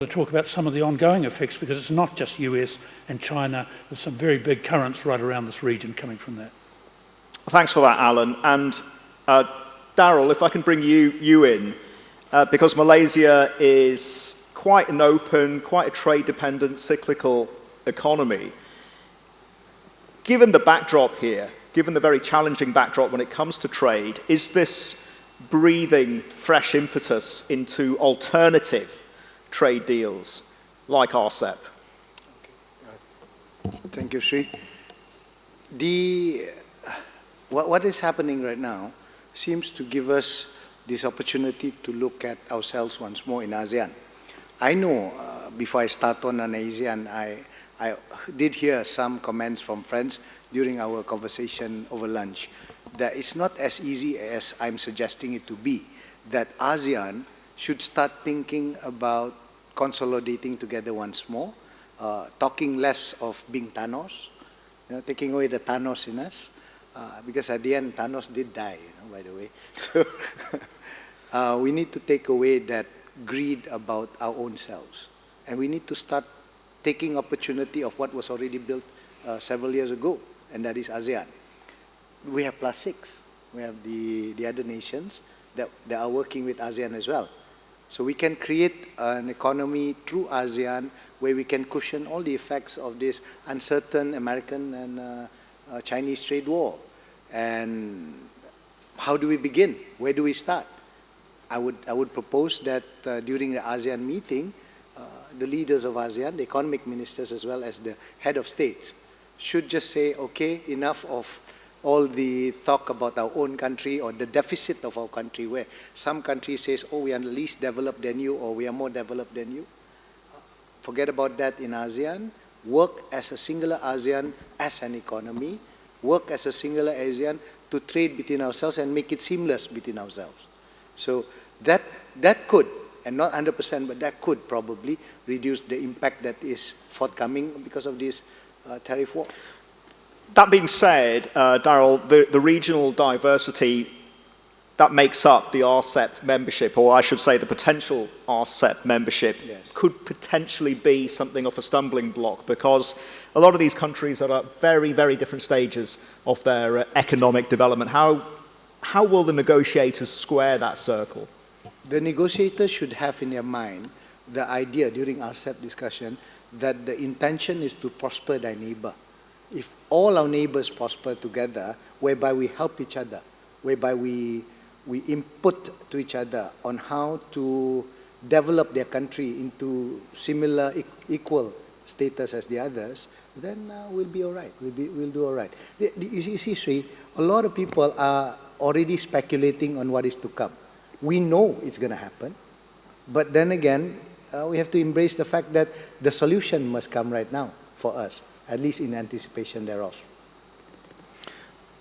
to talk about some of the ongoing effects because it's not just US and China. There's some very big currents right around this region coming from that. Thanks for that, Alan. And uh, Daryl, if I can bring you, you in, uh, because Malaysia is quite an open, quite a trade-dependent, cyclical economy. Given the backdrop here, given the very challenging backdrop when it comes to trade, is this breathing fresh impetus into alternative trade deals like RCEP? Thank you, Sri. The, what, what is happening right now seems to give us this opportunity to look at ourselves once more in ASEAN. I know uh, before I start on an ASEAN, I, I did hear some comments from friends during our conversation over lunch that it's not as easy as I'm suggesting it to be, that ASEAN should start thinking about consolidating together once more, uh, talking less of being Thanos, you know, taking away the Thanos in us, uh, because at the end, Thanos did die, you know, by the way. So uh, we need to take away that greed about our own selves. And we need to start taking opportunity of what was already built uh, several years ago, and that is ASEAN. We have plus six. We have the, the other nations that, that are working with ASEAN as well. So we can create an economy through ASEAN where we can cushion all the effects of this uncertain American and uh, uh, Chinese trade war. And how do we begin? Where do we start? I would, I would propose that uh, during the ASEAN meeting, uh, the leaders of ASEAN, the economic ministers as well as the head of states, should just say, okay, enough of all the talk about our own country or the deficit of our country where some country says, oh, we are least developed than you or we are more developed than you. Forget about that in ASEAN. Work as a singular ASEAN as an economy. Work as a singular ASEAN to trade between ourselves and make it seamless between ourselves. So that, that could, and not 100%, but that could probably reduce the impact that is forthcoming because of this uh, tariff war. That being said, uh, Daryl, the, the regional diversity that makes up the RCEP membership, or I should say the potential RCEP membership, yes. could potentially be something of a stumbling block because a lot of these countries are at very, very different stages of their uh, economic development. How, how will the negotiators square that circle? The negotiators should have in their mind the idea during RCEP discussion that the intention is to prosper their neighbor. If all our neighbors prosper together, whereby we help each other, whereby we, we input to each other on how to develop their country into similar, equal status as the others, then uh, we'll be all right. We'll, be, we'll do all right. You see, Sri, a lot of people are already speculating on what is to come. We know it's going to happen, but then again, uh, we have to embrace the fact that the solution must come right now for us, at least in anticipation thereof.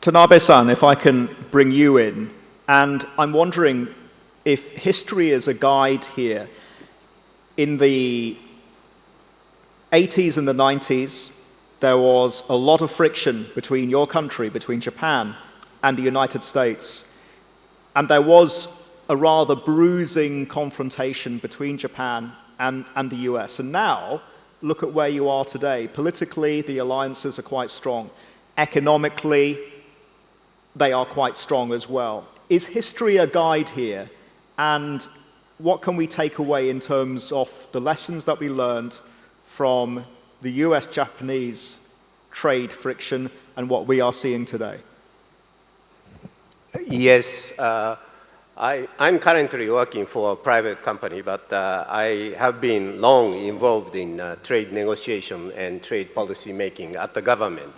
Tanabe-san, if I can bring you in, and I'm wondering if history is a guide here. In the 80s and the 90s, there was a lot of friction between your country, between Japan and the United States. And there was a rather bruising confrontation between Japan and, and the US. And now, look at where you are today. Politically, the alliances are quite strong. Economically, they are quite strong as well. Is history a guide here? And what can we take away in terms of the lessons that we learned from the US-Japanese trade friction and what we are seeing today? Yes, uh, I, am currently working for a private company, but uh, I have been long involved in uh, trade negotiation and trade policy making at the government.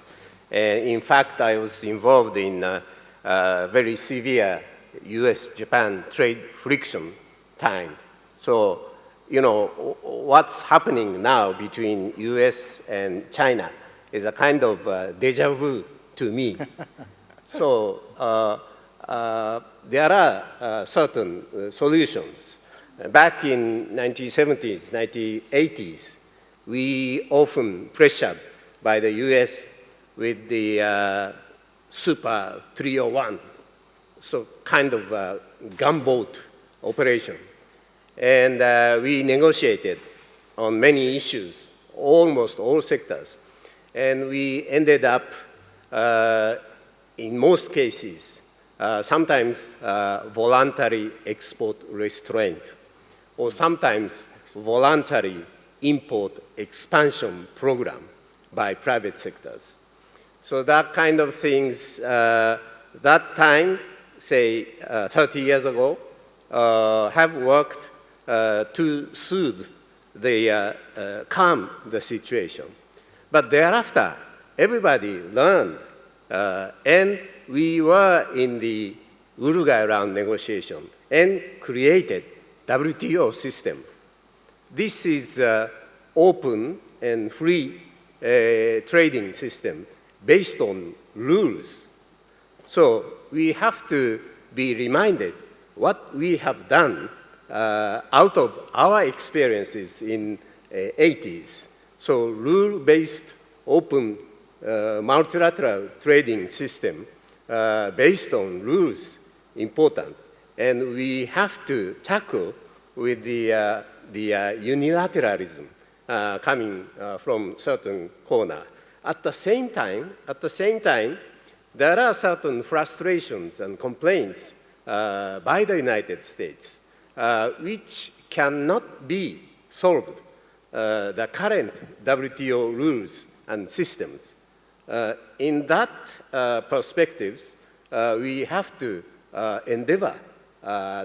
And in fact, I was involved in uh, uh very severe US-Japan trade friction time. So, you know, what's happening now between US and China is a kind of uh, deja vu to me. so, uh, there are uh, certain uh, solutions. Back in 1970s, 1980s, we often pressured by the US with the uh, Super 301, so kind of gunboat operation. And uh, we negotiated on many issues, almost all sectors. And we ended up, uh, in most cases, uh, sometimes uh, voluntary export restraint, or sometimes voluntary import expansion program by private sectors. So that kind of things, uh, that time, say uh, 30 years ago, uh, have worked to soothe the, calm the situation. But thereafter, everybody learned, and we were in the Uruguay round negotiation and created WTO system. This is open and free trading system based on rules. So we have to be reminded what we have done uh, out of our experiences in uh, 80s. So rule-based open uh, multilateral trading system uh, based on rules important. And we have to tackle with the, uh, the uh, unilateralism coming from certain corner. At the same time, at the same time, there are certain frustrations and complaints uh, by the United States uh, which cannot be solved uh, the current WTO rules and systems. Uh, in that uh, perspectives, uh, we have to endeavor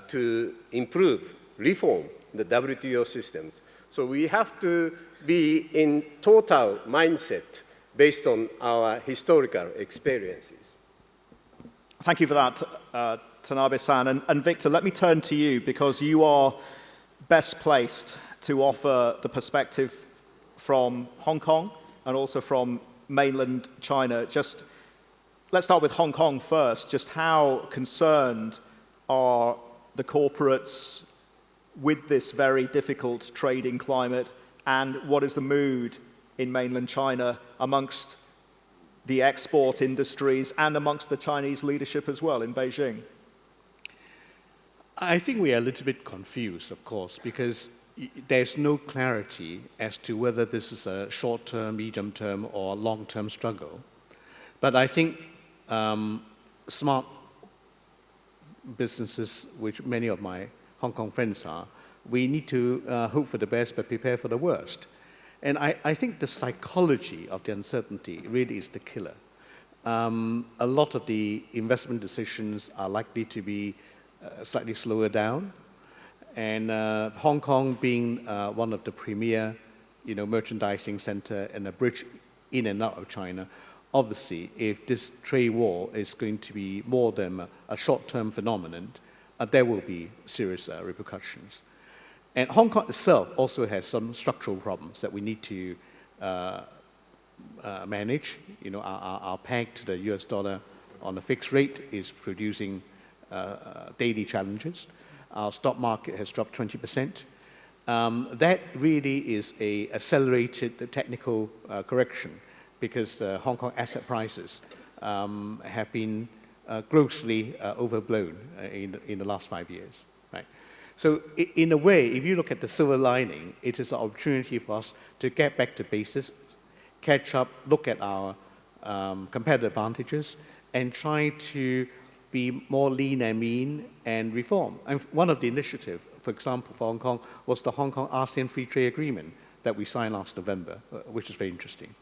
to improve, reform the WTO systems. So we have to be in total mindset based on our historical experiences. Thank you for that, uh, Tanabe-san. And, and Victor, let me turn to you because you are best placed to offer the perspective from Hong Kong and also from mainland China. Just let's start with Hong Kong first. Just how concerned are the corporates with this very difficult trading climate and what is the mood in mainland China amongst the export industries and amongst the Chinese leadership as well in Beijing? I think we are a little bit confused, of course, because there's no clarity as to whether this is a short-term, medium-term, or long-term struggle. But I think um, smart businesses, which many of my Hong Kong friends are, we need to uh, hope for the best but prepare for the worst. And I, I think the psychology of the uncertainty really is the killer. Um, a lot of the investment decisions are likely to be uh, slightly slower down. And uh, Hong Kong being uh, one of the premier you know, merchandising center and a bridge in and out of China, obviously, if this trade war is going to be more than a, short-term phenomenon, uh, there will be serious uh, repercussions. And Hong Kong itself also has some structural problems that we need to uh, uh, manage. You know, our, our, peg to the US dollar on a fixed rate is producing daily challenges. Our stock market has dropped 20%. Um, that really is a accelerated technical uh, correction because Hong Kong asset prices um, have been uh, grossly overblown in, in the last five years. Right? So in a way, if you look at the silver lining, it is an opportunity for us to get back to basics, catch up, look at our um, competitive advantages, and try to be more lean and mean and reform. And one of the initiatives, for example, for Hong Kong, was the Hong Kong ASEAN Free Trade Agreement that we signed last November, uh, which is very interesting.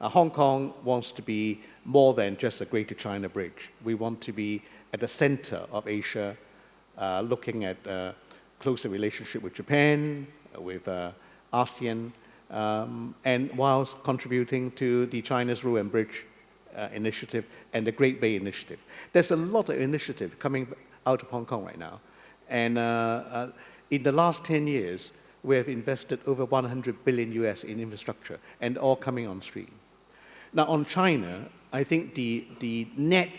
Uh, Hong Kong wants to be more than just a Greater China bridge. We want to be at the center of Asia, uh, looking at uh, closer relationship with Japan, uh, with ASEAN, um, and whilst contributing to the China's Road and Bridge uh, Initiative and the Great Bay Initiative. There's a lot of initiative coming out of Hong Kong right now. And uh, uh, in the last 10 years, we have invested over 100 billion US in infrastructure and all coming on stream. Now on China, I think the, the net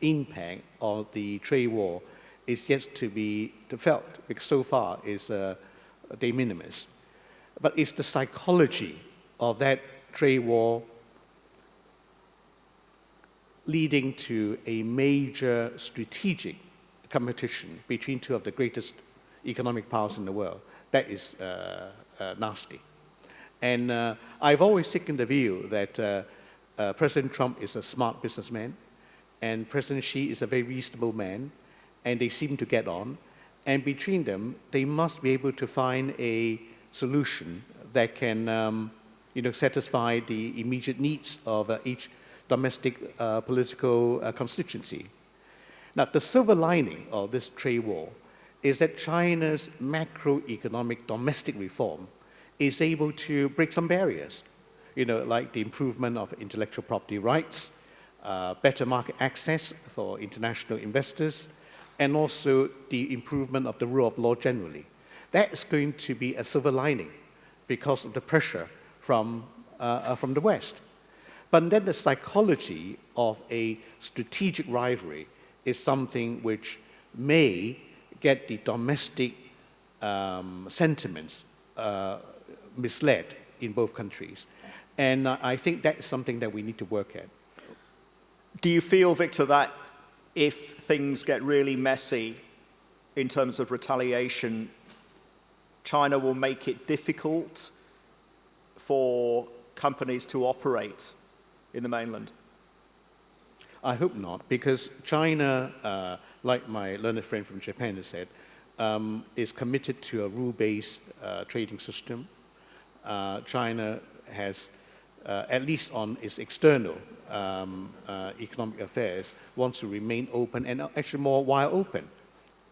impact of the trade war is yet to be felt because so far is uh, de minimis. But it's the psychology of that trade war leading to a major strategic competition between two of the greatest economic powers in the world. That is uh, uh, nasty. And uh, I've always taken the view that uh, uh, President Trump is a smart businessman, and President Xi is a very reasonable man, and they seem to get on. And between them, they must be able to find a solution that can, um, you know, satisfy the immediate needs of uh, each domestic uh, political uh, constituency. Now, the silver lining of this trade war is that China's macroeconomic domestic reform is able to break some barriers, you know, like the improvement of intellectual property rights, uh, better market access for international investors, and also the improvement of the rule of law generally. That is going to be a silver lining because of the pressure from, uh, uh, from the West. But then the psychology of a strategic rivalry is something which may get the domestic um, sentiments uh, misled in both countries. And uh, I think that is something that we need to work at. Do you feel, Victor, that if things get really messy in terms of retaliation, China will make it difficult for companies to operate in the mainland? I hope not, because China, uh, like my learned friend from Japan has said, um, is committed to a rule-based uh, trading system. Uh, China has, uh, at least on its external um, uh, economic affairs, wants to remain open and actually more wide open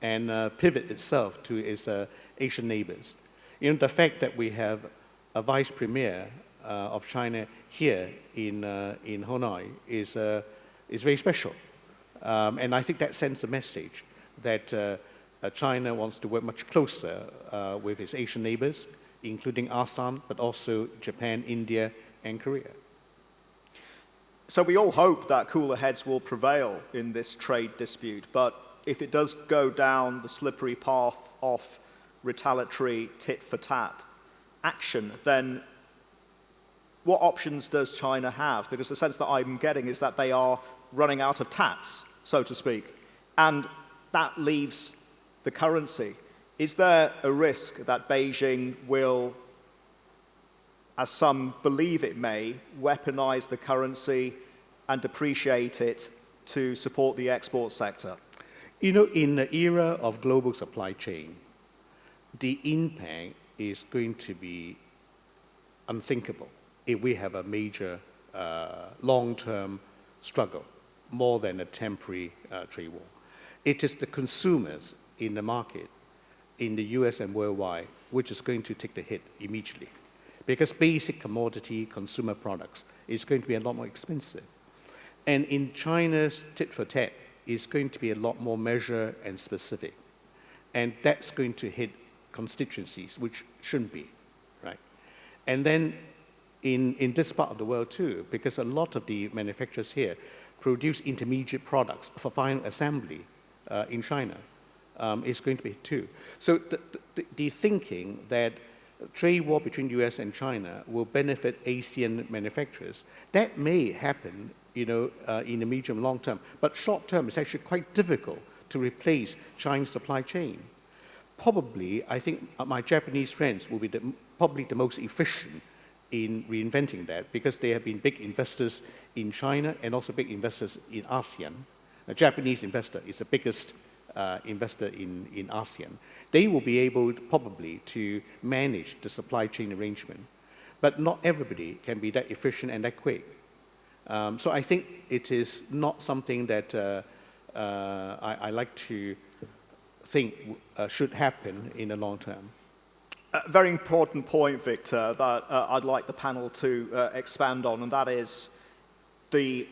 and uh, pivot itself to its Asian neighbors. You know, the fact that we have a vice premier of China here in, in Hanoi is is very special. Um, and I think that sends a message that uh, uh, China wants to work much closer uh, with its Asian neighbors, including ASEAN, but also Japan, India, and Korea. So we all hope that cooler heads will prevail in this trade dispute, but if it does go down the slippery path of retaliatory tit for tat action, then what options does China have? Because the sense that I'm getting is that they are running out of tats, so to speak, and that leaves the currency. Is there a risk that Beijing will, as some believe it may, weaponize the currency and depreciate it to support the export sector? You know, in the era of global supply chain, the impact is going to be unthinkable if we have a major uh, long-term struggle more than a temporary uh, trade war. It is the consumers in the market in the US and worldwide which is going to take the hit immediately because basic commodity consumer products is going to be a lot more expensive. And in China's tit for tat, is going to be a lot more measured and specific. And that's going to hit constituencies, which shouldn't be, right? And then in, in this part of the world too, because a lot of the manufacturers here produce intermediate products for final assembly uh, in China um, is going to be too. So the, the, the, thinking that trade war between US and China will benefit Asian manufacturers, that may happen you know, uh, in the medium long term. But short term, it's actually quite difficult to replace China's supply chain. Probably, I think uh, my Japanese friends will be the, probably the most efficient in reinventing that because they have been big investors in China and also big investors in ASEAN. A Japanese investor is the biggest uh, investor in, in ASEAN. They will be able to, probably to manage the supply chain arrangement. But not everybody can be that efficient and that quick. Um, so I think it is not something that uh, uh, I, I, like to think uh, should happen in the long term. A very important point, Victor, that uh, I'd like the panel to uh, expand on, and that is the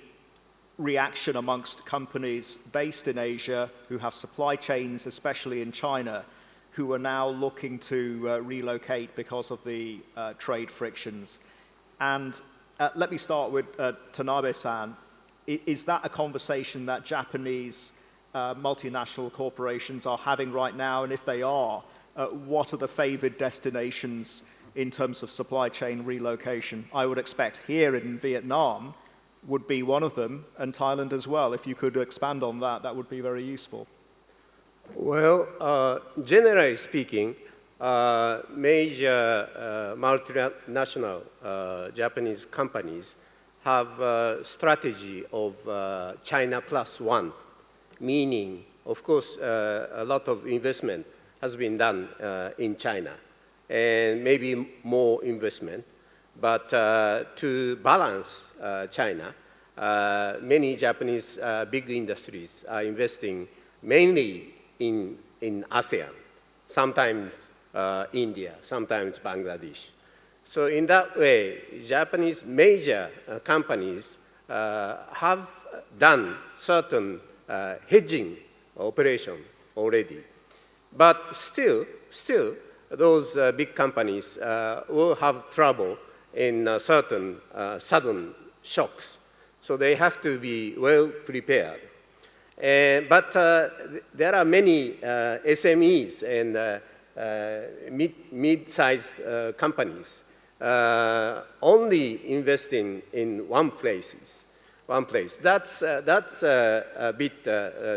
reaction amongst companies based in Asia who have supply chains, especially in China, who are now looking to uh, relocate because of the uh, trade frictions. And uh, let me start with uh, Tanabe-san. Is that a conversation that Japanese multinational corporations are having right now? And if they are, uh, what are the favored destinations in terms of supply chain relocation. I would expect here in Vietnam would be one of them, and Thailand as well. If you could expand on that, that would be very useful. Well, uh, generally speaking, uh, major uh, multinational uh, Japanese companies have a strategy of uh, China plus one, meaning, of course, uh, a lot of investment has been done uh, in China, and maybe more investment. But uh, to balance uh, China, uh, many Japanese uh, big industries are investing mainly in, in ASEAN, sometimes uh, India, sometimes Bangladesh. So in that way, Japanese major companies have done certain hedging operation already. But still, still, those uh, big companies uh, will have trouble in uh, certain uh, sudden shocks. So they have to be well prepared. Uh, but uh, th- there are many uh, SMEs and mid, mid-sized uh, companies only investing in one places, one place. That's, that's a bit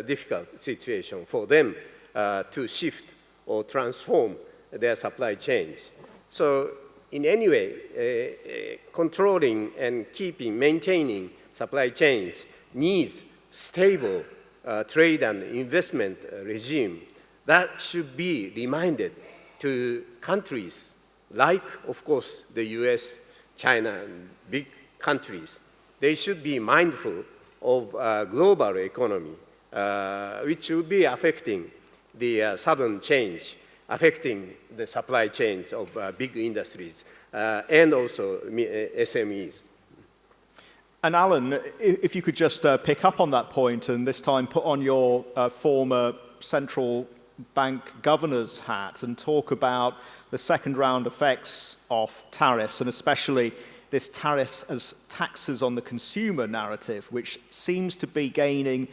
difficult situation for them uh, to shift or transform their supply chains. So in any way, uh, uh, controlling and keeping, maintaining supply chains needs stable uh, trade and investment uh, regime that should be reminded to countries like, of course, the US, China, and big countries. They should be mindful of uh, global economy, uh, which will be affecting the uh, sudden change, affecting the supply chains of uh, big industries uh, and also uh, SMEs. And Alan, if you could just uh, pick up on that point and this time put on your uh, former central bank governor's hat and talk about the second round effects of tariffs and especially this tariffs as taxes on the consumer narrative, which seems to be gaining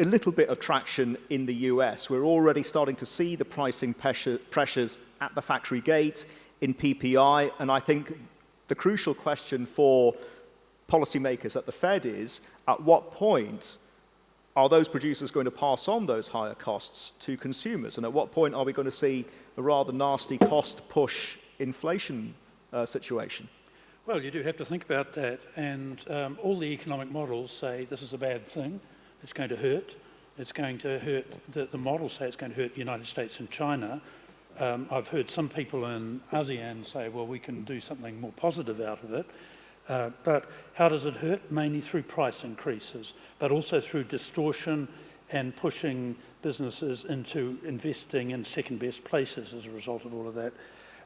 a little bit of traction in the US. We're already starting to see the pricing pressure, pressures at the factory gate in PPI, and I think the crucial question for policymakers at the Fed is at what point are those producers going to pass on those higher costs to consumers? And at what point are we going to see a rather nasty cost push inflation uh, situation? Well, you do have to think about that, and um, all the economic models say this is a bad thing, it's going to hurt, it's going to hurt, the, the models say it's going to hurt the United States and China. Um, I've heard some people in ASEAN say, well, we can do something more positive out of it. Uh, but how does it hurt? Mainly through price increases, but also through distortion and pushing businesses into investing in second best places as a result of all of that.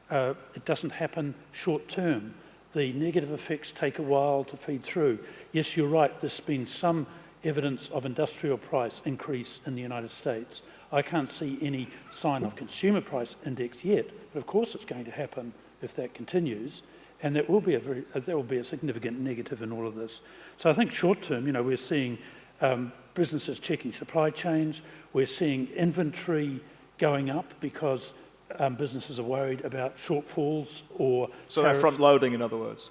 Uh, it doesn't happen short term. The negative effects take a while to feed through. Yes, you're right, there's been some evidence of industrial price increase in the United States. I can't see any sign of consumer price index yet, but of course it's going to happen if that continues. And that will be a very, uh, that will be a significant negative in all of this. So I think short term, you know, we're seeing um, businesses checking supply chains. We're seeing inventory going up because um, businesses are worried about shortfalls or So they're front loading, in other words.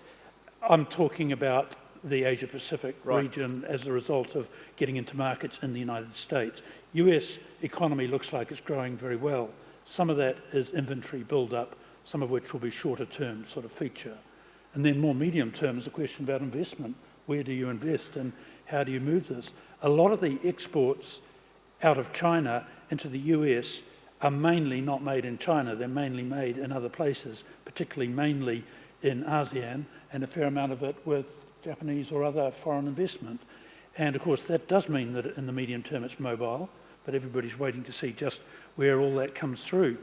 I'm talking about the Asia Pacific Right. region as a result of getting into markets in the United States. US economy looks like it's growing very well. Some of that is inventory build-up, some of which will be shorter term sort of feature. And then more medium term is a question about investment. Where do you invest and how do you move this? A lot of the exports out of China into the US are mainly not made in China. They're mainly made in other places, particularly mainly in ASEAN, and a fair amount of it with Japanese or other foreign investment. And of course, that does mean that in the medium term it's mobile, but everybody's waiting to see just where all that comes through.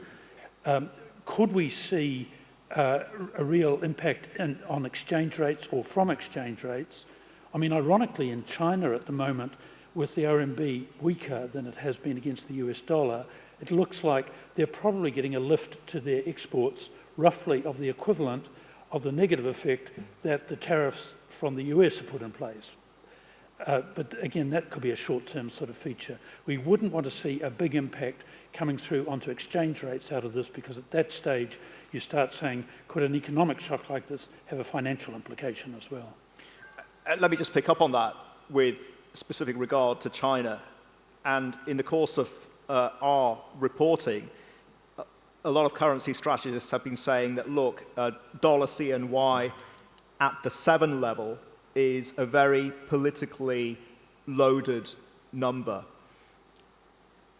Um, could we see uh, a real impact in, on exchange rates or from exchange rates? I mean, ironically, in China at the moment, with the RMB weaker than it has been against the US dollar, it looks like they're probably getting a lift to their exports roughly of the equivalent of the negative effect that the tariffs from the US have put in place. Uh, but again, that could be a short-term sort of feature. We wouldn't want to see a big impact coming through onto exchange rates out of this because at that stage you start saying, could an economic shock like this have a financial implication as well? Uh, let me just pick up on that with specific regard to China. And in the course of uh, our reporting, a lot of currency strategists have been saying that, look, uh, dollar CNY at the seven level is a very politically loaded number.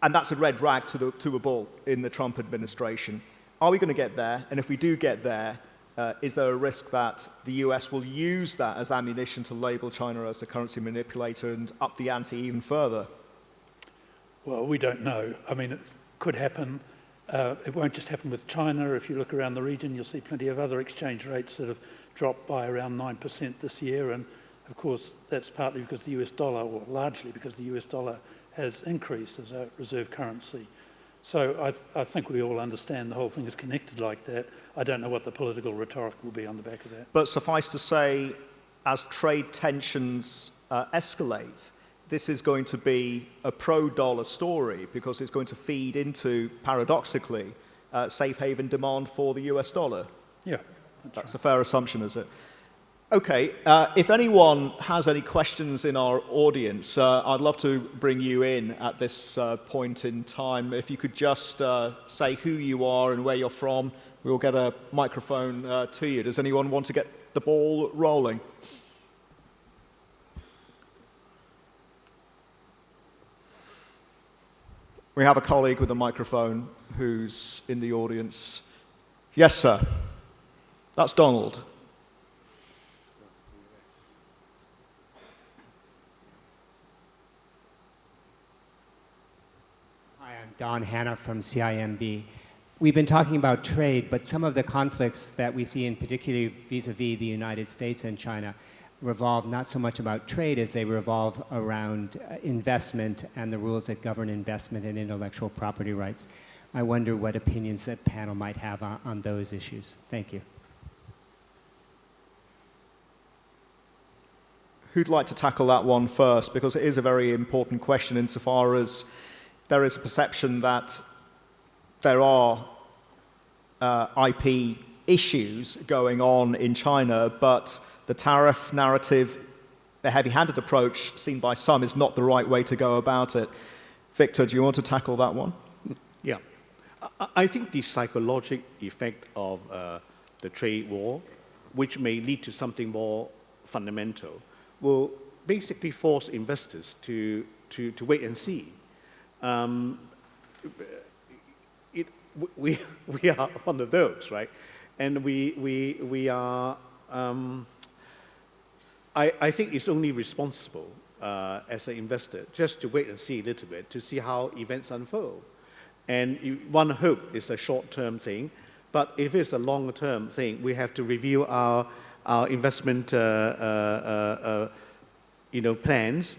And that's a red rag to, the, to a bull in the Trump administration. Are we going to get there? And if we do get there, uh, is there a risk that the US will use that as ammunition to label China as a currency manipulator and up the ante even further? Well, we don't know. I mean, it could happen. Uh, it won't just happen with China. If you look around the region, you'll see plenty of other exchange rates that have dropped by around 9% this year. And of course, that's partly because the US dollar, or largely because the US dollar has increased as a reserve currency. So I, th I think we all understand the whole thing is connected like that. I don't know what the political rhetoric will be on the back of that. But suffice to say, as trade tensions uh, escalate, this is going to be a pro-dollar story because it's going to feed into, paradoxically, uh, safe haven demand for the US dollar. Yeah. That's a fair assumption, is it? Okay, uh, if anyone has any questions in our audience, uh, I'd love to bring you in at this uh, point in time. If you could just uh, say who you are and where you're from, we'll get a microphone uh, to you. Does anyone want to get the ball rolling? We have a colleague with a microphone who's in the audience. Yes, sir. That's Donald. Hi, I'm Don Hanna from CIMB. We've been talking about trade, but some of the conflicts that we see in particular vis-a-vis the United States and China revolve not so much about trade as they revolve around uh, investment and the rules that govern investment and intellectual property rights. I wonder what opinions that panel might have on, on those issues. Thank you. Who'd like to tackle that one first? Because it is a very important question insofar as there is a perception that there are uh, IP issues going on in China, but the tariff narrative, the heavy-handed approach seen by some is not the right way to go about it. Victor, do you want to tackle that one? Yeah. I, think the psychological effect of uh, the trade war, which may lead to something more fundamental, will basically force investors to, to, to wait and see. Um, it, we, we are one of those, right? And we, we, we are, um, I, I think it's only responsible uh, as an investor just to wait and see a little bit to see how events unfold. And you, one hope is a short-term thing, but if it's a long-term thing, we have to review our, our investment uh, uh, uh, you know, plans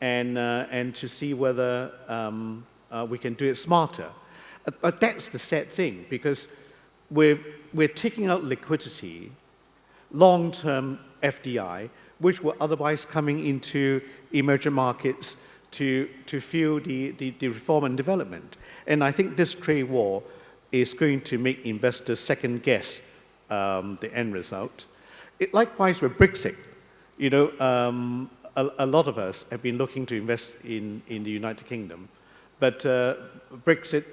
and, and to see whether um, we can do it smarter. But that's the sad thing because we're, we're taking out liquidity, long-term FDI, which were otherwise coming into emerging markets to, to fuel the, the, the reform and development. And I think this trade war is going to make investors second guess um, the end result. It, likewise with Brexit, you know, um, a, a, lot of us have been looking to invest in, in the United Kingdom, but uh, Brexit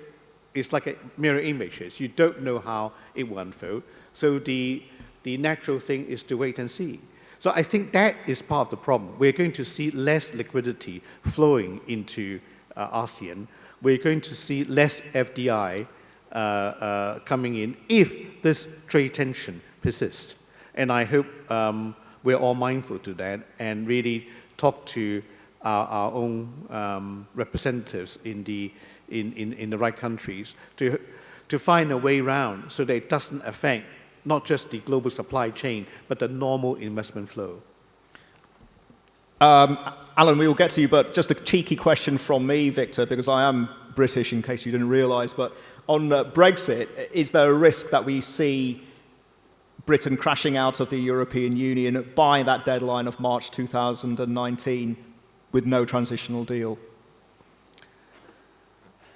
is like a mirror image. You don't know how it will unfold. So the, the natural thing is to wait and see. So I think that is part of the problem. We're going to see less liquidity flowing into uh, ASEAN. We're going to see less FDI uh, uh, coming in if this trade tension persists. And I hope um, we're all mindful to that and really talk to our, our own um, representatives in the, in, in, in the right countries to, to find a way around so that it doesn't affect not just the global supply chain, but the normal investment flow. Um, Alan, we will get to you, but just a cheeky question from me, Victor, because I am British, in case you didn't realise. But on uh, Brexit, is there a risk that we see Britain crashing out of the European Union by that deadline of March 2019 with no transitional deal?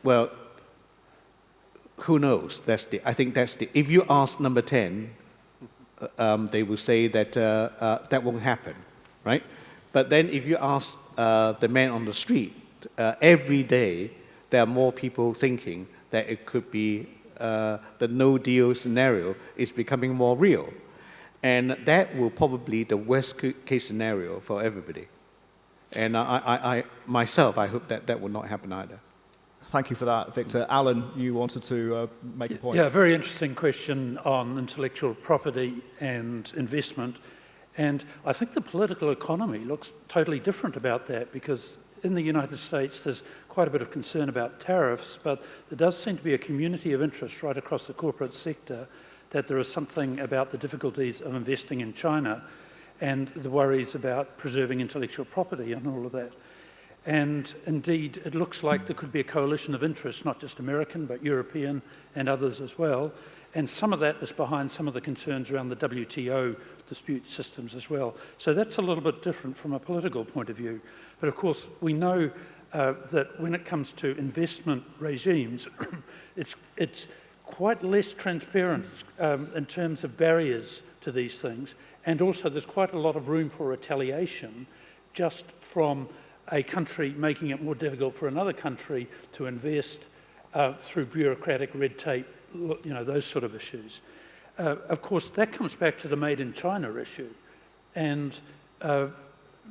Well, who knows? That's the, I think that's the, if you ask number 10, uh, um, they will say that uh, uh, that won't happen, right? But then if you ask uh, the man on the street, uh, every day there are more people thinking that it could be uh, the no deal scenario is becoming more real. And that will probably the worst case scenario for everybody. And I, I, I, myself, I hope that that will not happen either. Thank you for that, Victor. Alan, you wanted to uh, make a point. Yeah, very interesting question on intellectual property and investment. And I think the political economy looks totally different about that because in the United States there's quite a bit of concern about tariffs, but there does seem to be a community of interest right across the corporate sector that there is something about the difficulties of investing in China and the worries about preserving intellectual property and all of that. And indeed, it looks like there could be a coalition of interests, not just American, but European and others as well. And some of that is behind some of the concerns around the WTO dispute systems as well. So that's a little bit different from a political point of view. But of course, we know uh, that when it comes to investment regimes, it's, it's quite less transparent um, in terms of barriers to these things. And also, there's quite a lot of room for retaliation just from a country making it more difficult for another country to invest uh, through bureaucratic red tape, you know, those sort of issues. Uh, of course, that comes back to the made in China issue. And uh,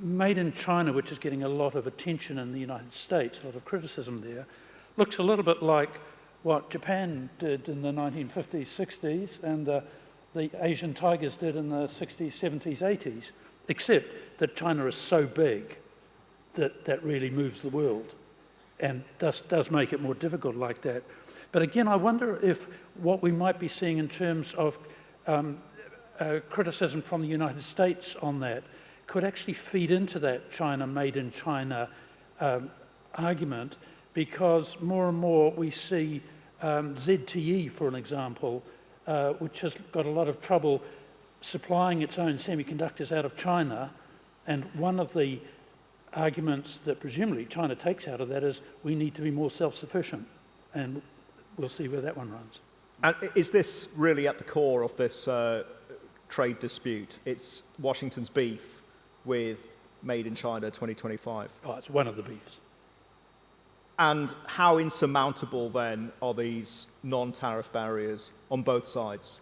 made in China, which is getting a lot of attention in the United States, a lot of criticism there, looks a little bit like what Japan did in the 1950s, 60s, and the, the Asian tigers did in the 60s, 70s, 80s, except that China is so big that that really moves the world and does, does make it more difficult like that. But again, I wonder if what we might be seeing in terms of um, uh, criticism from the United States on that could actually feed into that China made in China um, argument because more and more we see um, ZTE, for an example, uh, which has got a lot of trouble supplying its own semiconductors out of China. And one of the arguments that presumably China takes out of that is we need to be more self-sufficient. And we'll see where that one runs. And is this really at the core of this uh, trade dispute? It's Washington's beef with Made in China 2025. Oh, it's one of the beefs. And how insurmountable then are these non-tariff barriers on both sides?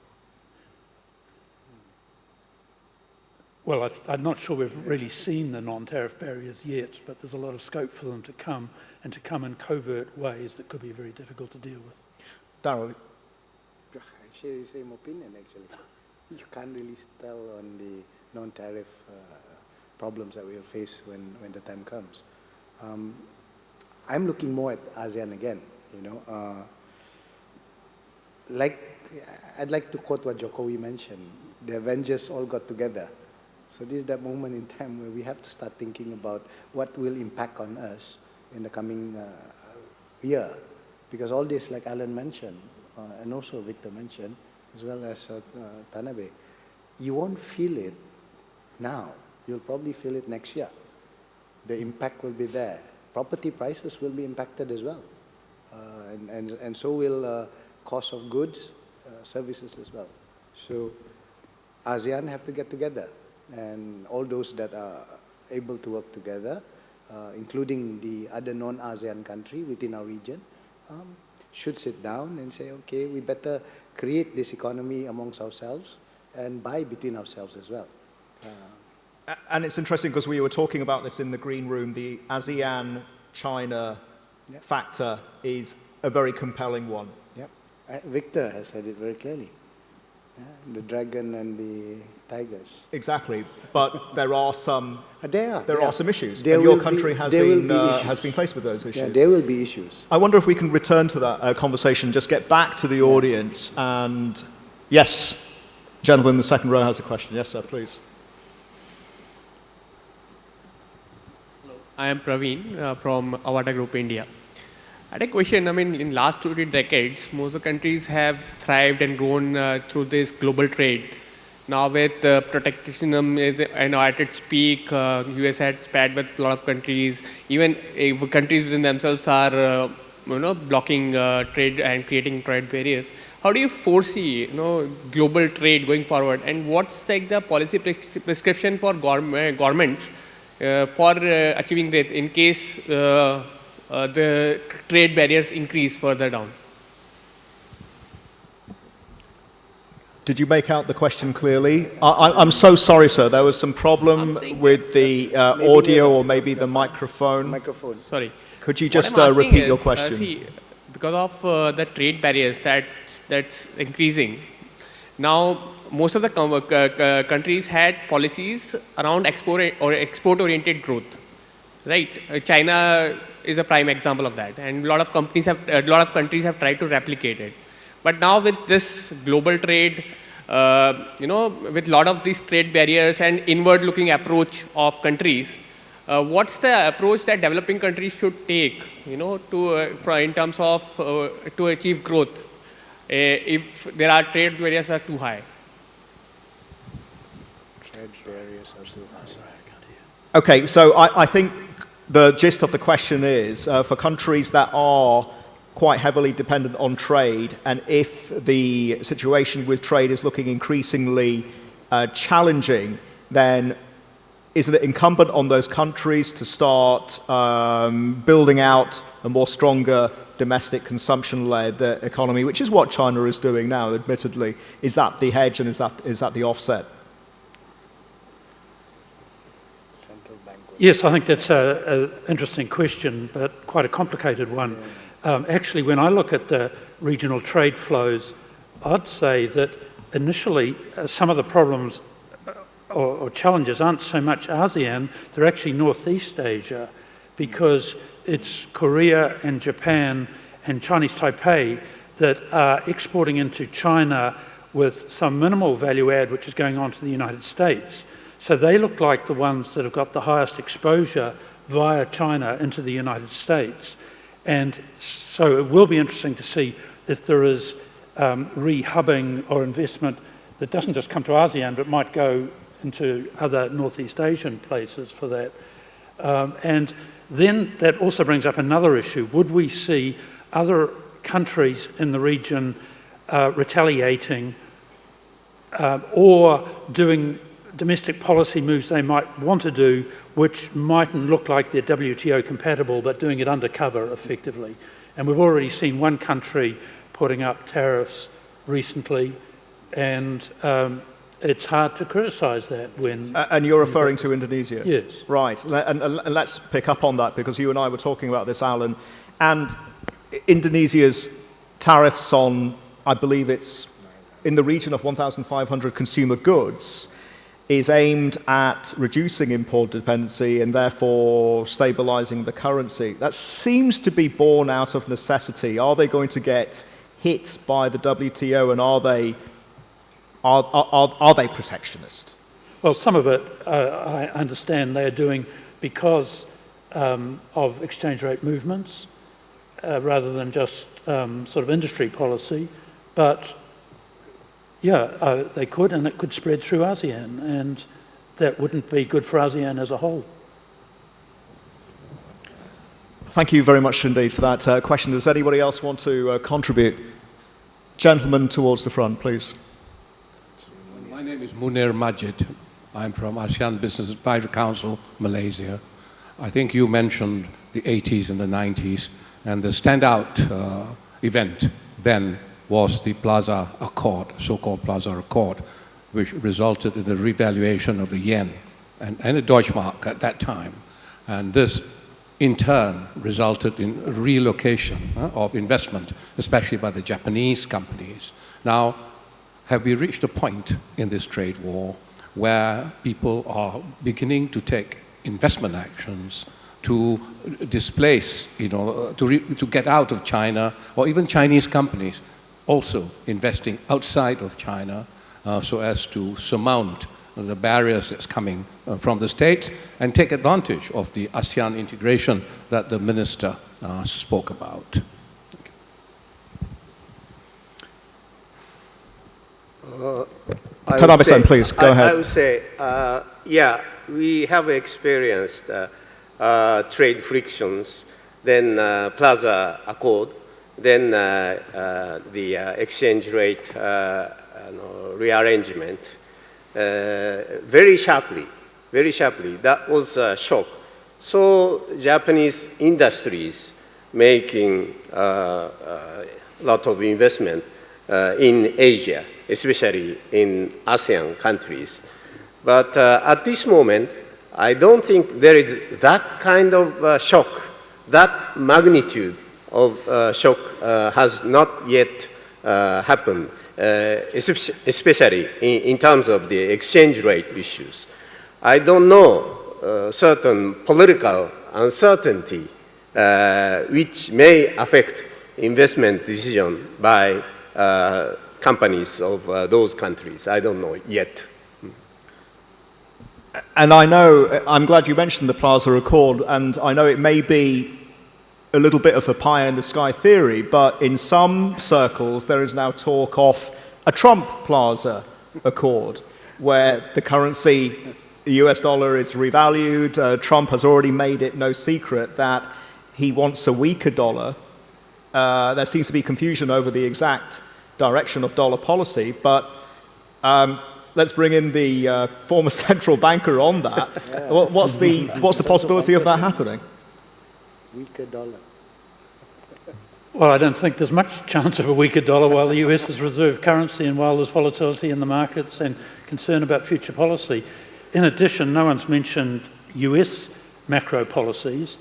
Well, I, am not sure we've really seen the non-tariff barriers yet, but there's a lot of scope for them to come and to come in covert ways that could be very difficult to deal with. Darryl, I share the same opinion, actually. You can't really tell on the non-tariff uh, problems that we'll face when, when the time comes. Um, I'm looking more at ASEAN again, you know. Uh, like, I'd like to quote what Jokowi mentioned. The Avengers all got together. So this is that moment in time where we have to start thinking about what will impact on us in the coming uh, year. Because all this, like Alan mentioned, uh, and also Victor mentioned, as well as uh Tanabe, you won't feel it now you'll probably feel it next year. The impact will be there. Property prices will be impacted as well. Uh, and, and, and so will uh, cost of goods, uh, services as well. So ASEAN have to get together and all those that are able to work together, uh, including the other non-ASEAN country within our region, um, should sit down and say, okay, we better create this economy amongst ourselves and buy between ourselves as well. Uh, and it's interesting because we were talking about this in the green room. The ASEAN China yep. factor is a very compelling one. Yep. Uh, Victor has said it very clearly. Yeah, the dragon and the tigers. Exactly, but there are some. Uh, there are. There, there are some issues, there and your country be, has been be uh, has been faced with those issues. Yeah, there will be issues. I wonder if we can return to that uh, conversation, just get back to the audience, and yes, gentleman in the second row has a question. Yes, sir, please. I am Praveen uh, from Avata Group India. I had a question. I mean, in last two decades, most of the countries have thrived and grown uh, through this global trade. Now, with uh, protectionism is you know, at its peak, uh, US had spat with a lot of countries. Even uh, countries within themselves are uh, you know blocking uh, trade and creating trade barriers. How do you foresee you know global trade going forward? And what's like the policy prescription for governments uh, for uh, achieving growth in case uh, the trade barriers increase further down? Did you make out the question clearly? I, I, I'm so sorry, sir. There was some problem with the uh, audio or maybe the microphone. Microphone. Sorry. Could you just uh, repeat is, your uh, question? see, because of uh, the trade barriers that's, that's increasing, now most of the uh, countries had policies around export or export-oriented growth, right? Uh, China is a prime example of that, and a lot of companies have, a lot of countries have tried to replicate it. But now with this global trade, uh, you know, with a lot of these trade barriers and inward-looking approach of countries, uh, what's the approach that developing countries should take, you know, to uh, in terms of uh, to achieve growth, uh, if there are trade barriers are too high? Trade barriers are too high. Okay, so I, I think the gist of the question is uh, for countries that are quite heavily dependent on trade, and if the situation with trade is looking increasingly uh, challenging, then isn't it incumbent on those countries to start um, building out a more stronger domestic consumption-led uh, economy, which is what China is doing now, admittedly? Is that the hedge and is that, is that the offset? Central bank. will- Yes, I think that's an interesting question, but quite a complicated one. Um, actually, when I look at the regional trade flows, I'd say that initially uh, some of the problems uh, or, or challenges aren't so much ASEAN, they're actually Northeast Asia, because it's Korea and Japan and Chinese Taipei that are exporting into China with some minimal value add, which is going on to the United States. So they look like the ones that have got the highest exposure via China into the United States. And so it will be interesting to see if there is um, re-hubbing or investment that doesn't just come to ASEAN, but might go into other Northeast Asian places for that. Um, and then that also brings up another issue. Would we see other countries in the region uh, retaliating uh, or doing domestic policy moves they might want to do, which mightn't look like they're WTO compatible, but doing it undercover effectively. And we've already seen one country putting up tariffs recently, and um, it's hard to criticize that when. A- And you're referring to Indonesia? Yes. Right. And, and- and let's pick up on that because you and I were talking about this, Alan. And Indonesia's tariffs on, I believe it's in the region of 1,500 consumer goods, is aimed at reducing import dependency and therefore stabilizing the currency. That seems to be born out of necessity. Are they going to get hit by the WTO and are they, are, are, are, they protectionist? Well, some of it uh, I understand they're doing because um, of exchange rate movements uh, rather than just um, sort of industry policy. But yeah, uh, they could, and it could spread through ASEAN, and that wouldn't be good for ASEAN as a whole. Thank you very much indeed for that uh, question. Does anybody else want to uh, contribute? Gentlemen towards the front, please. My name is Munir Majid. I'm from ASEAN Business Advisory Council, Malaysia. I think you mentioned the 80s and the 90s, and the standout uh, event then was the Plaza Accord, so-called Plaza Accord, which resulted in the revaluation of the yen and, and the Deutschmark at that time. And this, in turn, resulted in relocation uh, of investment, especially by the Japanese companies. Now, have we reached a point in this trade war where people are beginning to take investment actions to displace, you know, to, to get out of China, or even Chinese companies also investing outside of China uh, so as to surmount the barriers that's coming uh, from the States and take advantage of the ASEAN integration that the minister uh, spoke about. I would Tanabe-san, please, go I- ahead. I would say, uh, yeah, we have experienced uh, uh, trade frictions, then uh, Plaza Accord, then uh, uh, the uh, exchange rate rearrangement, very sharply, very sharply. That was a shock. So Japanese industries making a lot of investment in Asia, especially in ASEAN countries. But uh, at this moment, I don't think there is that kind of uh, shock, that magnitude of uh, shock uh, has not yet uh, happened, especially in, in terms of the exchange rate issues. I don't know certain political uncertainty which may affect investment decision by uh, companies of uh, those countries. I don't know yet. And I know, I'm glad you mentioned the Plaza Accord, and I know it may be a little bit of a pie in the sky theory, but in some circles there is now talk of a Trump Plaza Accord, where the currency, the US dollar, is revalued. Uh, Trump has already made it no secret that he wants a weaker dollar. Uh, there seems to be confusion over the exact direction of dollar policy, but um, let's bring in the uh, former central banker on that. What, what's, the, what's the possibility of that happening? Weaker dollar. Well, I don't think there's much chance of a weaker dollar while the US is reserve currency and while there's volatility in the markets and concern about future policy. In addition, no one's mentioned US macro policies,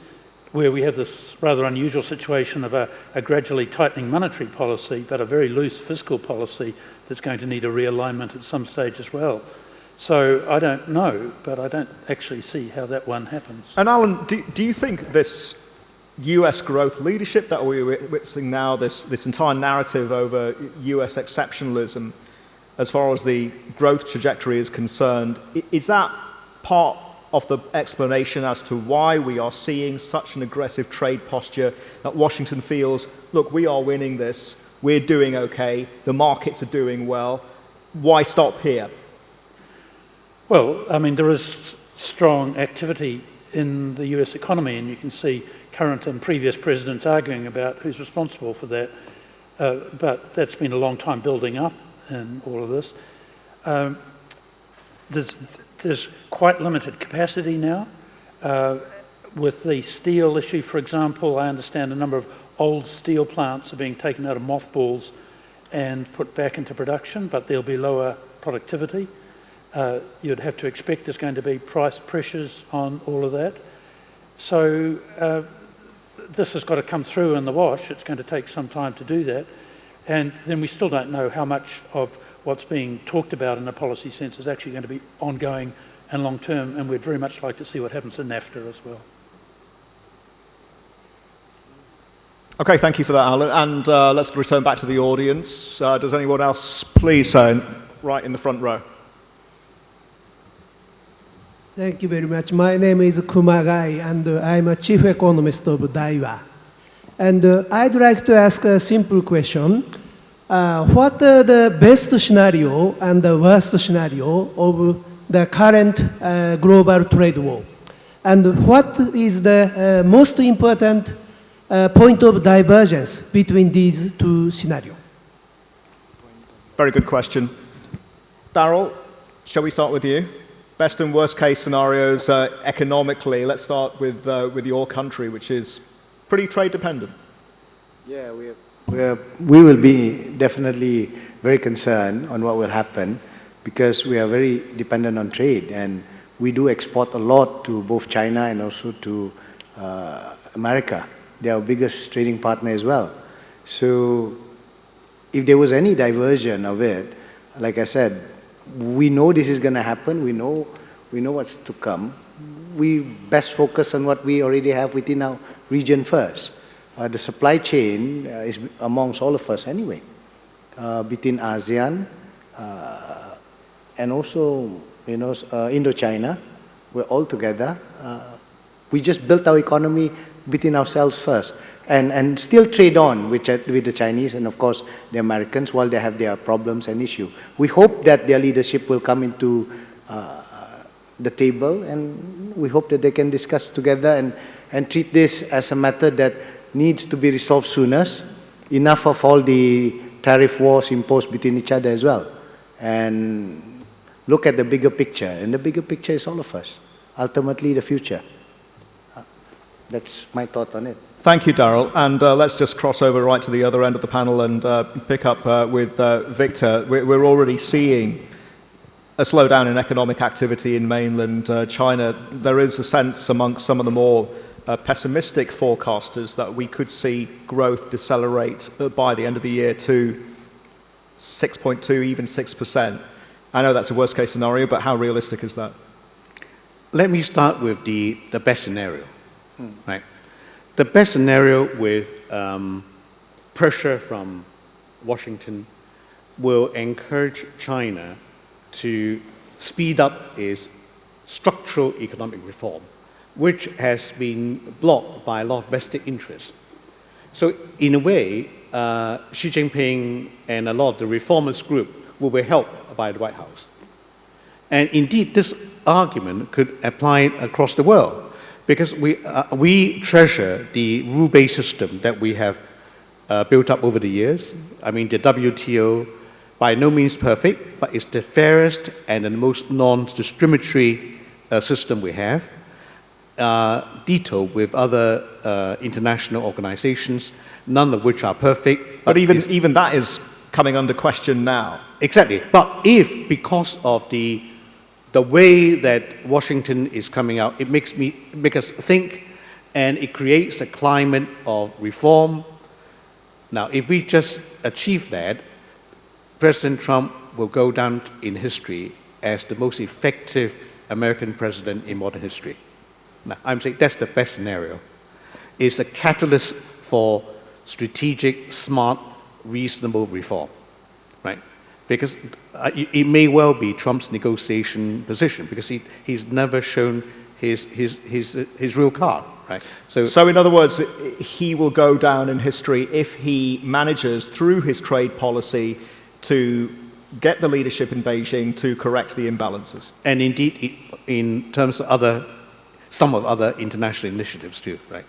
where we have this rather unusual situation of a, a gradually tightening monetary policy, but a very loose fiscal policy that's going to need a realignment at some stage as well. So I don't know, but I don't actually see how that one happens. And Alan, do, do you think this US growth leadership that we're witnessing now, this, this entire narrative over US exceptionalism as far as the growth trajectory is concerned, is that part of the explanation as to why we are seeing such an aggressive trade posture that Washington feels, look, we are winning this, we're doing okay, the markets are doing well, why stop here? Well, I mean, there is strong activity in the US economy, and you can see current and previous presidents arguing about who's responsible for that. Uh, but that's been a long time building up in all of this. Um, there's, there's quite limited capacity now. Uh, with the steel issue, for example, I understand a number of old steel plants are being taken out of mothballs and put back into production, but there'll be lower productivity. Uh, you'd have to expect there's going to be price pressures on all of that. So uh, this has got to come through in the wash. It's going to take some time to do that. And then we still don't know how much of what's being talked about in a policy sense is actually going to be ongoing and long term. And we'd very much like to see what happens in NAFTA as well. Okay, thank you for that, Alan. And uh, let's return back to the audience. Uh, does anyone else, please, uh, right in the front row? Thank you very much. My name is Kumagai, and uh, I'm a chief economist of Daiwa. And uh, I'd like to ask a simple question. Uh, what are the best scenario and the worst scenario of the current uh, global trade war? And what is the uh, most important uh, point of divergence between these two scenarios? Very good question. Daryl, shall we start with you? Best and worst case scenarios uh, economically. Let's start with, uh, with your country, which is pretty trade dependent. Yeah, we, are, we, are, we will be definitely very concerned on what will happen because we are very dependent on trade and we do export a lot to both China and also to uh, America. They are our biggest trading partner as well. So if there was any diversion of it, like I said, we know this is going to happen. We know, we know what's to come. We best focus on what we already have within our region first. Uh, the supply chain uh, is amongst all of us anyway, uh, between ASEAN uh, and also, you know, uh, Indochina. We're all together. Uh, we just built our economy between ourselves first and, and still trade on with, with the Chinese and of course the Americans while they have their problems and issue. We hope that their leadership will come into uh, the table and we hope that they can discuss together and, and treat this as a matter that needs to be resolved soonest, Enough of all the tariff wars imposed between each other as well. And look at the bigger picture and the bigger picture is all of us. Ultimately the future. That's my thought on it. Thank you, Daryl. And uh, let's just cross over right to the other end of the panel and uh, pick up uh, with uh, Victor. We're, we're already seeing a slowdown in economic activity in mainland uh, China. There is a sense amongst some of the more uh, pessimistic forecasters that we could see growth decelerate uh, by the end of the year to 6.2, even 6%. I know that's a worst case scenario, but how realistic is that? Let me start with the, the best scenario, right? The best scenario with um, pressure from Washington will encourage China to speed up its structural economic reform, which has been blocked by a lot of vested interests. So in a way, uh, Xi Jinping and a lot of the reformist group will be helped by the White House. And indeed, this argument could apply across the world because we, uh, we treasure the rule-based system that we have uh, built up over the years. I mean, the WTO, by no means perfect, but it's the fairest and the most non-discriminatory uh, system we have. Uh, ditto with other uh, international organizations, none of which are perfect. But even, even that is coming under question now. Exactly. But if, because of the, the way that Washington is coming out, it makes, me, make us think and it creates a climate of reform. Now, if we just achieve that, President Trump will go down in history as the most effective American president in modern history. Now, I'm saying that's the best scenario. It's a catalyst for strategic, smart, reasonable reform, right? Because uh, it may well be Trump's negotiation position because he, he's never shown his, his, his, uh, his real card, right? So, So, in other words, he will go down in history if he manages, through his trade policy, to get the leadership in Beijing to correct the imbalances. and indeed, in terms of other, some of other international initiatives too, right?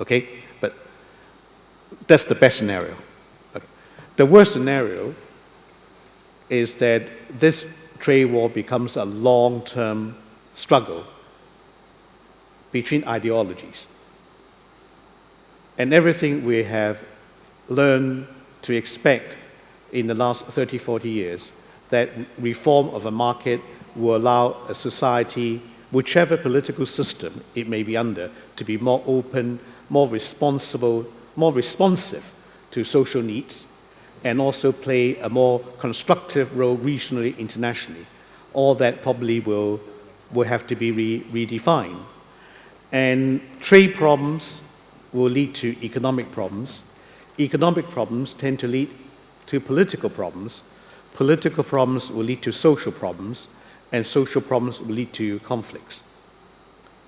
Okay, but that's the best scenario. Okay. The worst scenario is that this trade war becomes a long-term struggle between ideologies. And everything we have learned to expect in the last 30, 40 years, that reform of a market will allow a society, whichever political system it may be under, to be more open, more responsible, more responsive to social needs, and also play a more constructive role regionally, internationally. All that probably will, will have to be re- redefined. And trade problems will lead to economic problems. Economic problems tend to lead to political problems. Political problems will lead to social problems, and social problems will lead to conflicts.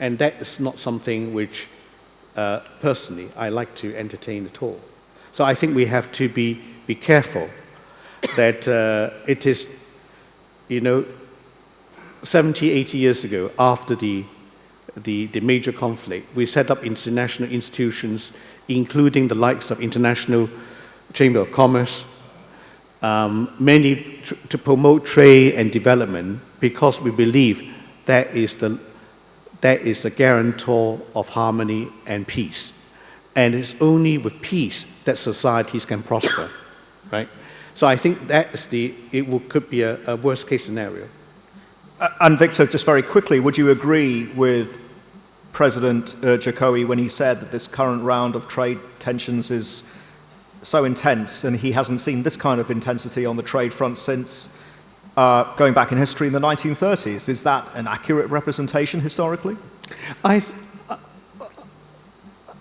And that is not something which, uh, personally, I like to entertain at all. So I think we have to be, be careful that uh, it is, you know, 70, 80 years ago, after the, the, the major conflict, we set up international institutions, including the likes of International Chamber of Commerce, um, many to promote trade and development because we believe that is the that is the guarantor of harmony and peace. And it's only with peace that societies can prosper, right? So I think that's the it will, could be a, a worst case scenario. Uh, And Victor, just very quickly, would you agree with President uh, Jokowi when he said that this current round of trade tensions is so intense and he hasn't seen this kind of intensity on the trade front since uh, going back in history in the 1930s? Is that an accurate representation historically? I, th-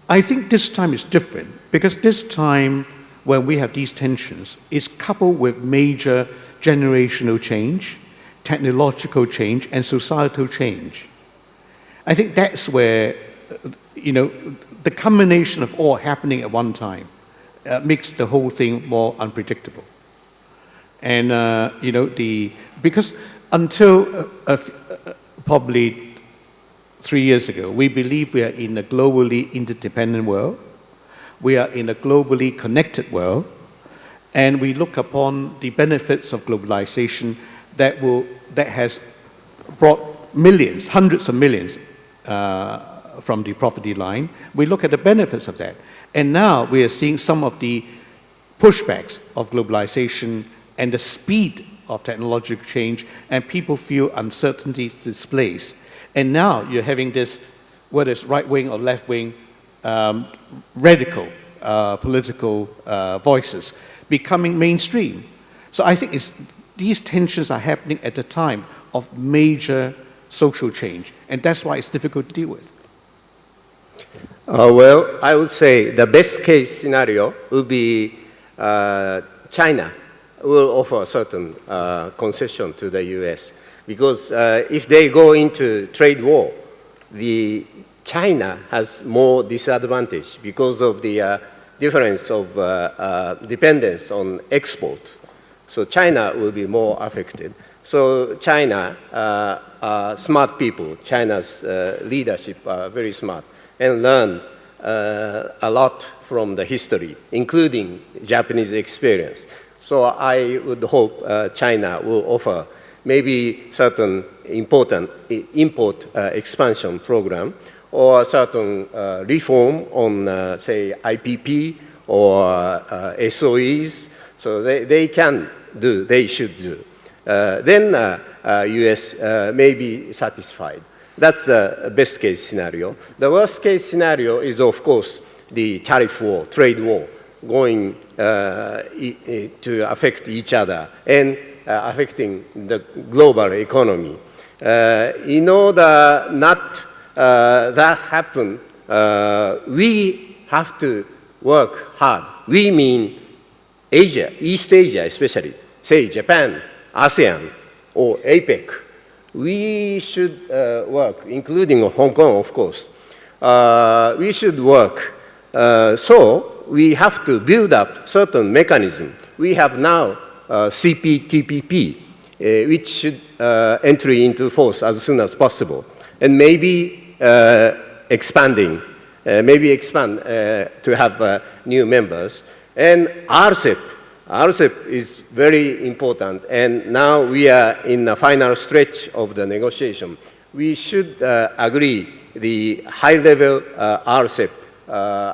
I think this time is different because this time, when we have these tensions, is coupled with major generational change, technological change, and societal change. I think that's where, you know, the combination of all happening at one time uh, makes the whole thing more unpredictable. And, uh, you know, the, because until uh, uh, probably three years ago, we believe we are in a globally interdependent world. We are in a globally connected world. And we look upon the benefits of globalization that, will, that has brought millions, hundreds of millions, uh, from the poverty line. We look at the benefits of that. And now we are seeing some of the pushbacks of globalization and the speed of technological change, and people feel uncertainty displaced. And now you're having this, whether it's right wing or left wing, um, radical uh, political uh, voices becoming mainstream. So I think these tensions are happening at the time of major social change, and that's why it's difficult to deal with. Uh, well, I would say the best case scenario would be uh, China will offer a certain uh, concession to the U.S. Because uh, if they go into trade war, the China has more disadvantage because of the uh, difference of uh, uh, dependence on export. So China will be more affected. So China, uh, smart people, China's leadership are very smart and learn a lot from the history, including Japanese experience. So I would hope uh, China will offer maybe certain important import uh, expansion program or certain uh, reform on, uh, say, IPP or uh, SOEs. So they, they can do, they should do. Uh, then US may be satisfied. That's the best case scenario. The worst case scenario is, of course, the tariff war, trade war, going uh, to affect each other and uh, affecting the global economy. Uh, in order not that happen, we have to work hard. We mean Asia, East Asia especially, say Japan, ASEAN, or APEC. We should uh, work, including Hong Kong, of course. Uh, we should work. Uh, so we have to build up certain mechanism. We have now CPTPP, which should enter into force as soon as possible. And maybe uh, Uh, expanding, uh, maybe expand uh, to have uh, new members. And RCEP, RCEP is very important, and now we are in the final stretch of the negotiation. We should uh, agree the high-level RCEP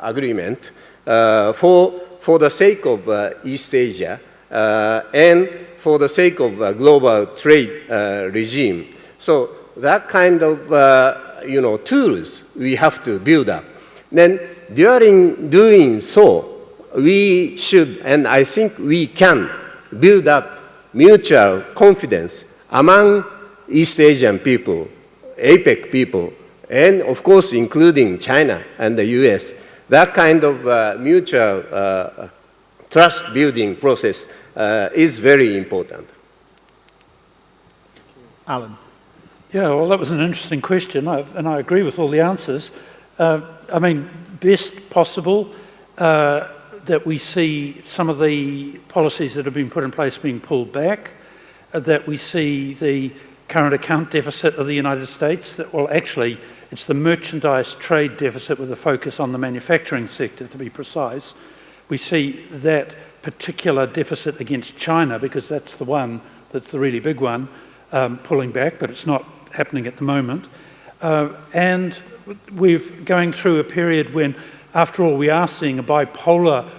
agreement for, for the sake of East Asia and for the sake of global trade regime. So that kind of you know, tools we have to build up. Then during doing so, we should, and I think we can, build up mutual confidence among East Asian people, APEC people, and of course including China and the US. That kind of uh, mutual uh, trust building process uh, is very important. Alan. Yeah, well, that was an interesting question, and I agree with all the answers. Uh, I mean, best possible uh, that we see some of the policies that have been put in place being pulled back, uh, that we see the current account deficit of the United States, that, well, actually, it's the merchandise trade deficit with a focus on the manufacturing sector, to be precise. We see that particular deficit against China, because that's the one that's the really big one, um, pulling back, but it's not happening at the moment. Uh, and we're going through a period when, after all, we are seeing a bipolar